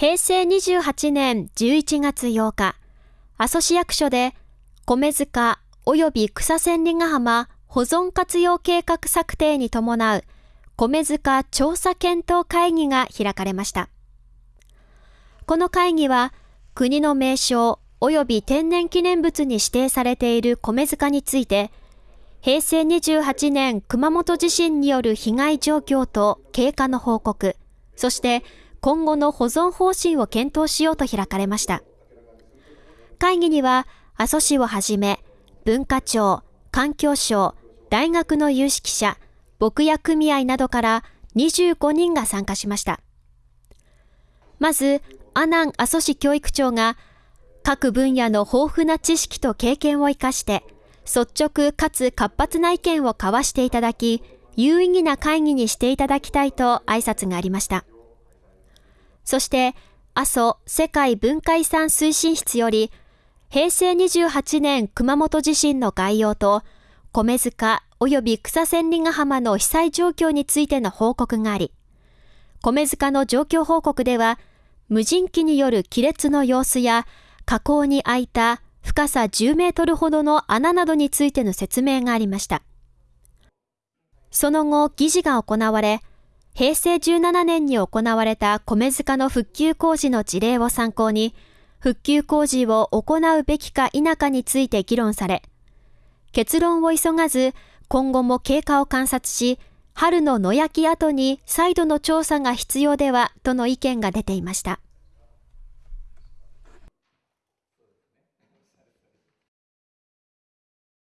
平成28年11月8日、阿蘇市役所で米塚及び草千里ヶ浜保存活用計画策定に伴う米塚調査検討会議が開かれました。この会議は国の名称及び天然記念物に指定されている米塚について、平成28年熊本地震による被害状況と経過の報告、そして今後の保存方針を検討しようと開かれました。会議には、阿蘇市をはじめ、文化庁、環境省、大学の有識者、牧野組合などから25人が参加しました。まず、阿南阿蘇市教育長が、各分野の豊富な知識と経験を生かして、率直かつ活発な意見を交わしていただき、有意義な会議にしていただきたいと挨拶がありました。そして、阿蘇世界文化遺産推進室より、平成28年熊本地震の概要と、米塚及び草千里ヶ浜の被災状況についての報告があり、米塚の状況報告では、無人機による亀裂の様子や、河口に開いた深さ10メートルほどの穴などについての説明がありました。その後、議事が行われ、平成17年に行われた米塚の復旧工事の事例を参考に、復旧工事を行うべきか否かについて議論され、結論を急がず、今後も経過を観察し、春の野焼き後に再度の調査が必要ではとの意見が出ていました。